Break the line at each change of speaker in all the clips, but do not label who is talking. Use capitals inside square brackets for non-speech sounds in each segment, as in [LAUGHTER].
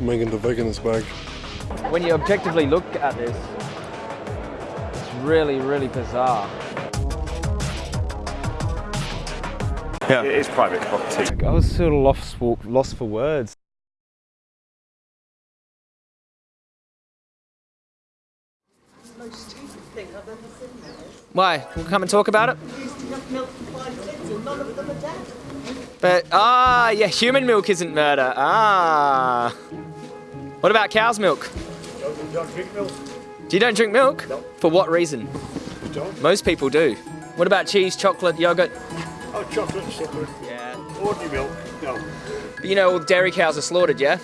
Megan the veganist bag.
When you objectively look at this, it's really, really bizarre.
Yeah. It is private property.
I was sort of lost for, lost for words. Why? We'll come and talk about it? But, ah, yeah, human milk isn't murder. Ah. What about cow's milk?
Don't, don't drink milk.
Do you don't drink milk?
No.
For what reason?
Don't.
Most people do. What about cheese, chocolate, yogurt?
Oh, chocolate sugar.
Yeah.
Ordinary milk. No.
But you know all the dairy cows are slaughtered, yeah?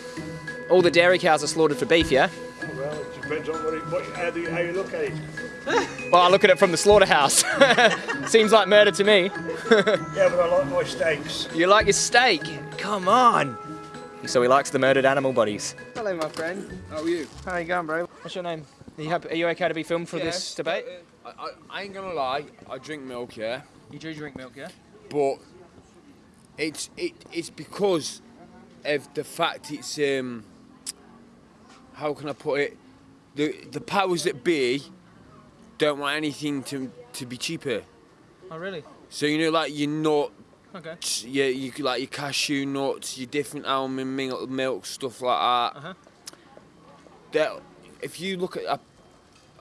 All the dairy cows are slaughtered for beef, yeah?
Oh, well, it depends on what, it, what how, do you, how you look at it. [LAUGHS]
Well, I look at it from the slaughterhouse. [LAUGHS] Seems like murder to me. [LAUGHS]
Yeah, but I like my steaks.
You like your steak? Come on. So he likes the murdered animal bodies.
Hello, my friend.
How are you?
How are you going, bro?
What's your name? Are you, happy, are you okay to be filmed for this debate?
I, I, I ain't gonna lie, I drink milk, yeah,
You do drink milk, yeah?
but it's it it's because of the fact it's um how can I put it the the powers that be don't want anything to to be cheaper.
Oh, really?
So you know, like you're nuts,
Okay.
yeah, you like your cashew nuts, your different almond milk, milk stuff like that.
Uh-huh.
That if you look at a,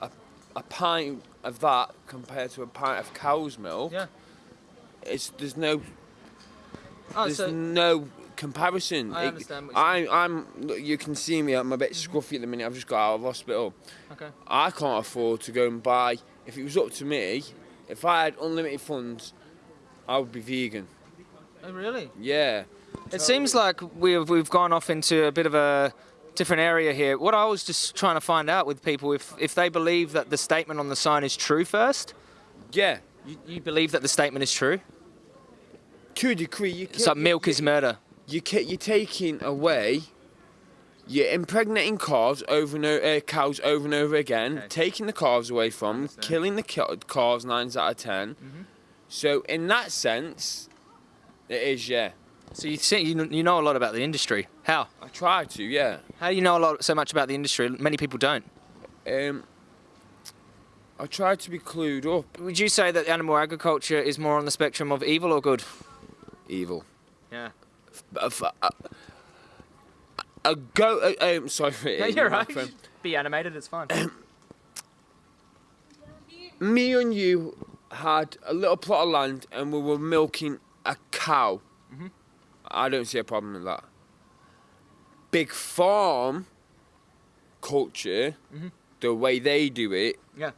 a a pint of that compared to a pint of cow's milk,
Yeah.
it's there's no
Oh,
there's
so
no comparison.
I
It-
understand
I'm I'm look, you can see me. I'm a bit scruffy at the minute. I've just got out of hospital.
okay.
I can't afford to go and buy. If it was up to me, if I had unlimited funds, I would be vegan.
Oh, really?
Yeah.
It seems like we've we've gone off into a bit of a different area here. What I was just trying to find out with people if if they believe that the statement on the sign is true first.
Yeah.
You, you believe that the statement is true?
To a degree, you
It's like milk is murder.
you you're taking away, you're impregnating calves over and over, uh, cows over and over again,
Okay.
taking the calves away from, them, killing the calves nine out of 10
Mm-hmm.
So in that sense, it is yeah.
So you see, you, you know a lot about the industry. How?
I try to yeah.
How do you know a lot so much about the industry? Many people don't.
Um, I try to be clued up.
Would you say that animal agriculture is more on the spectrum of evil or good?
Evil.
Yeah.
A, a, a go. Uh, um, sorry. [LAUGHS] for
Yeah,
hitting
you're right. Be animated, it's fine. [CLEARS THROAT]
Me and you had a little plot of land and we were milking cow.
Mm-hmm.
I don't see a problem with that. Big farm culture, the way they do it,
yeah.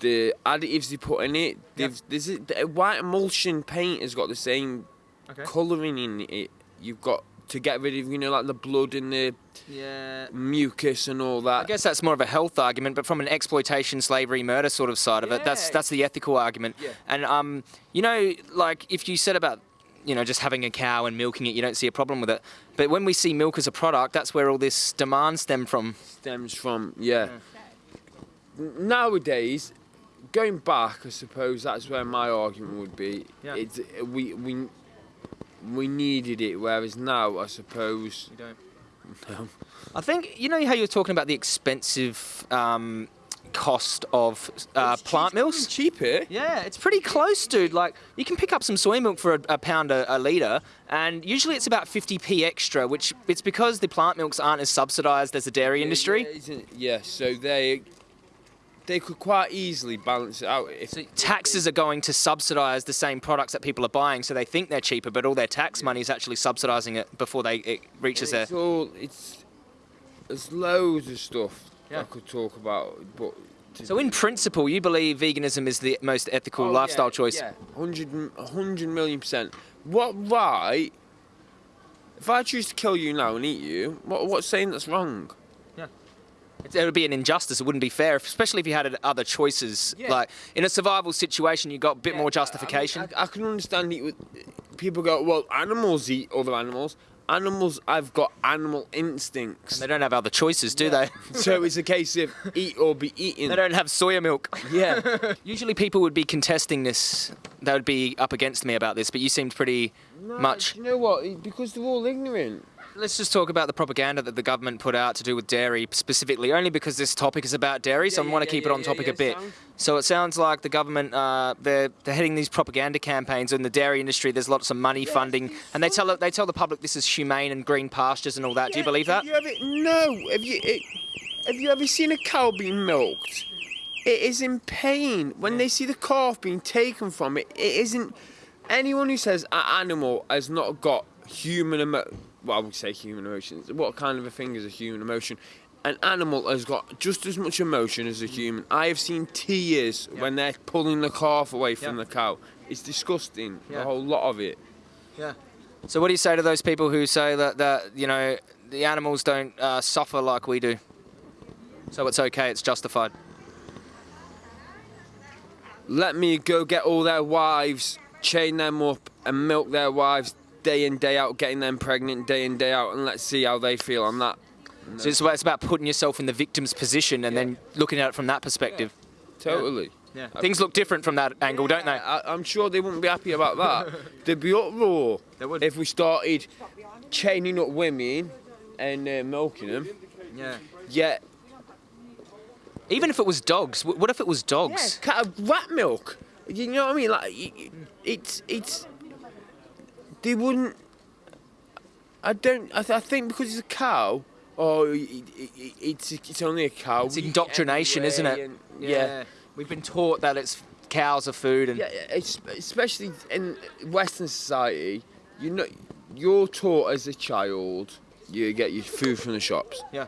the additives they put in it,
Yeah.
there's a, the white emulsion paint has got the same
Okay.
colouring in it. You've got to get rid of, you know, like the blood and the
Yeah.
mucus and all that.
I guess that's more of a health argument, but from an exploitation, slavery, murder sort of side of it, that's that's the ethical argument.
Yeah.
And um, you know, like if you said about you know just having a cow and milking it, you don't see a problem with it. But when we see milk as a product, that's where all this demand stem from.
stems from yeah. N- Nowadays, going back, I suppose that's where my argument would be.
Yeah.
It's we we we needed it, whereas now I suppose
You don't.
no.
I think you know how you were talking about the expensive um, cost of uh, plant milks.
cheaper.
Yeah, it's pretty close, dude. Like, you can pick up some soy milk for a, a pound a, a litre, and usually it's about 50p extra, which it's because the plant milks aren't as subsidised as the dairy industry.
Yeah, isn't- yeah, so they they could quite easily balance it out if
Taxes are going to subsidise the same products that people are buying, so they think they're cheaper, but all their tax money is actually subsidising it before they it reaches their.
it's all it's there's loads of stuff
Yeah.
I could talk about, but
So, in principle, you believe veganism is the most ethical
Oh,
lifestyle
yeah,
choice.
Yeah, 100, 100 million percent. What right? If I choose to kill you now and eat you, what, what's saying that's wrong?
It would be an injustice. It wouldn't be fair, especially if you had other choices.
Yeah.
Like in a survival situation, you got a bit
Yeah,
more justification.
I, mean, I, I can understand it with people go, well, animals eat other animals. Animals, I've got animal instincts.
they don't have other choices, do they? [LAUGHS]
so it's a case of eat or be eaten.
They don't have soya milk.
Yeah. [LAUGHS]
Usually people would be contesting this. They would be up against me about this, but you seemed pretty
No,
much.
You know what? Because they're all ignorant.
Let's just talk about the propaganda that the government put out to do with dairy specifically, only because this topic is about dairy, so
Yeah,
I want to keep
yeah,
it on topic
yeah,
a bit.
sound.
So it sounds like the government, uh, they're, they're heading these propaganda campaigns in the dairy industry. There's lots of money funding, and they tell they tell the public this is humane and green pastures and all that. Do you
Yeah,
believe that?
You ever, no. Have you it, have you ever seen a cow being milked? It is in pain when they see the calf being taken from it. It isn't. Anyone who says an animal has not got human emo- well, I would say human emotions. What kind of a thing is a human emotion? An animal has got just as much emotion as a human. I have seen tears when they're pulling the calf away from
Yeah.
the cow. It's disgusting.
Yeah.
A whole lot of it.
Yeah. So what do you say to those people who say that that you know the animals don't uh, suffer like we do? So it's okay, it's justified.
let me go get all their wives, chain them up, and milk their wives day in day out, getting them pregnant day in day out, and let's see how they feel on that.
So it's, it's about putting yourself in the victim's position and then looking at it from that perspective.
Totally.
Yeah. Things look different from that angle, don't they?
I, I'm sure they wouldn't be happy about that. [LAUGHS] They'd be uproar
They would.
if we started chaining up women and uh, milking them.
Yeah.
Yet,
Even if it was dogs, what if it was dogs?
Yeah, cat of rat milk. You know what I mean? Like it's it's. They wouldn't. I don't. I, th- I think because it's a cow. Oh, it, it, it, it's it's only a cow.
It's indoctrination, isn't it?
and- yeah.
We've been taught that it's cows are food and
Yeah, especially in Western society, you know, you're taught as a child you get your food from the shops.
Yeah.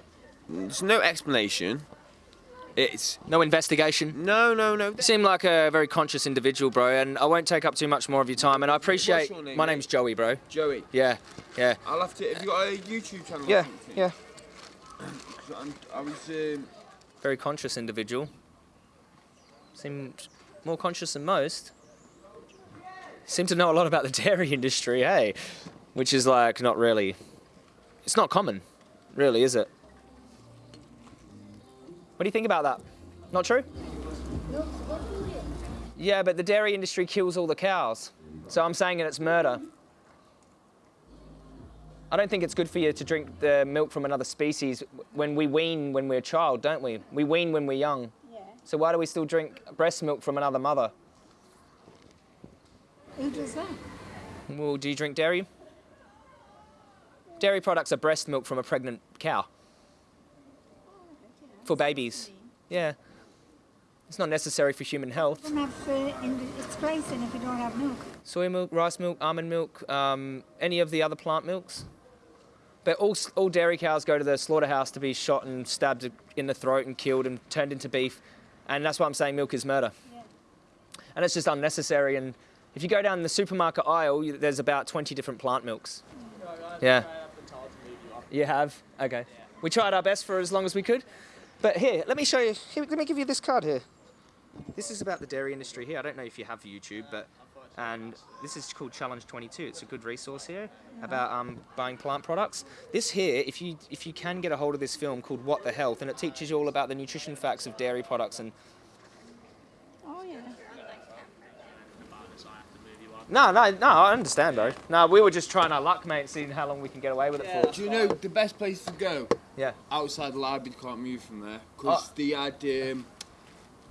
There's no explanation. It's
no investigation.
no, no, no.
You seem like a very conscious individual, bro, and I won't take up too much more of your time. And I appreciate.
name,
my
mate?
name's Joey, bro.
Joey,
Yeah, yeah.
I'll have to. Have you got a YouTube channel? or
Yeah,
something?
yeah.
I was. Um,
Very conscious individual. Seemed more conscious than most. Seem to know a lot about the [LAUGHS] dairy industry, hey? Which is like not really. It's not common, really, is it? What do you think about that? Not true? Yeah, but the dairy industry kills all the cows. So I'm saying it's murder. I don't think it's good for you to drink the milk from another species when we wean when we're a child, don't we? We wean when we're young.
Yeah.
So why do we still drink breast milk from another mother?
Who does that?
Well, do you drink dairy? Dairy products are breast milk from a pregnant cow for babies. Yeah. It's not necessary for human health.
Don't have uh, in its place then if you don't have milk.
Soy milk, rice milk, almond milk, um, any of the other plant milks. But all, all dairy cows go to the slaughterhouse to be shot and stabbed in the throat and killed and turned into beef. And that's why I'm saying milk is murder.
Yeah.
And it's just unnecessary. And if you go down the supermarket aisle, you, there's about 20 different plant milks. Yeah. You have? Okay. We tried our best for as long as we could. But here, let me show you. Here, let me give you this card here. This is about the dairy industry here. I don't know if you have YouTube, but and this is called Challenge 22. It's a good resource here about um, buying plant products. This here, if you if you can get a hold of this film called What the Health, and it teaches you all about the nutrition facts of dairy products and
Oh yeah.
no, no, no. I understand, though. No, we were just trying our luck, mate, seeing how long we can get away with it for.
do you know the best place to go?
Yeah.
Outside the library, you can't move from there because
Oh.
they had um,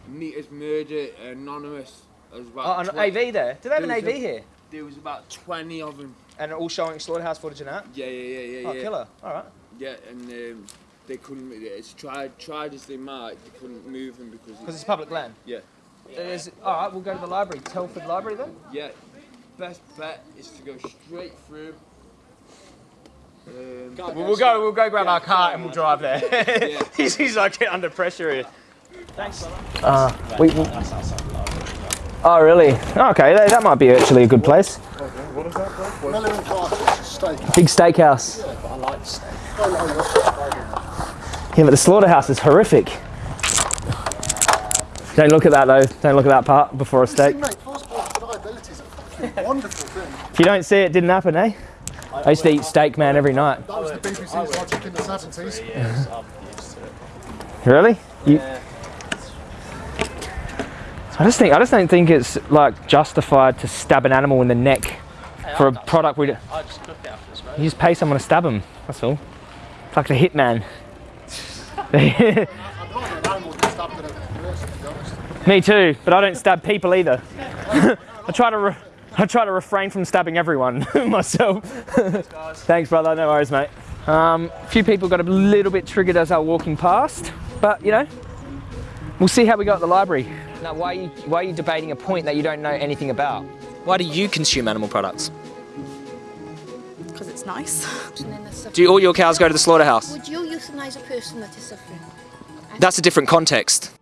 Meters Murder Anonymous as well.
Oh, an AV there. Do they have an AV
a-
here?
There was about 20 of them.
And all showing slaughterhouse footage and that?
Yeah, yeah, yeah, yeah.
Oh,
yeah.
killer. All right.
Yeah, and um, they couldn't. It's tried, tried as they might, they couldn't move them because.
Because it's public land.
yeah,
There's, all right, we'll go to the library. Telford Library then?
yeah. Best bet is to go straight through. Um,
We'll, we'll go. We'll go grab our car and we'll drive there.
Yeah. [LAUGHS]
he's, he's like under pressure here. Thanks.
Uh, we, we- oh, really? Okay, that, that might be actually a good place.
Miller and Carter's steak.
Big steakhouse. Yeah, but I like steak. Yeah, but the slaughterhouse is horrific. Don't look at that though. Don't look at that part before a steak.
mate, passport for diabetes is a fucking wonderful thing.
If you don't see it, it didn't happen, eh? I used to eat steak, man, every night.
That was the BBC's logic in the 70s. [LAUGHS]
Really? You... I just think I just don't think it's like justified to stab an animal in the neck
for a product we. d-
I just cooked after this,
You just pay someone to stab them. That's all. It's like a hitman.
I'd rather an animal than stab than a person, to be honest. [LAUGHS]
Me too, but I don't stab people either. [LAUGHS] I try to. Re- I try to refrain from stabbing everyone [LAUGHS] myself. [LAUGHS] Thanks, brother. No worries, mate. Um, a few people got a little bit triggered as I was walking past, but you know, we'll see how we go at the library.
Now, why are, you, why are you debating a point that you don't know anything about? Why do you consume animal products?
Because it's nice.
Do all your cows go to the slaughterhouse?
Would you euthanize a person that is suffering?
That's a different context.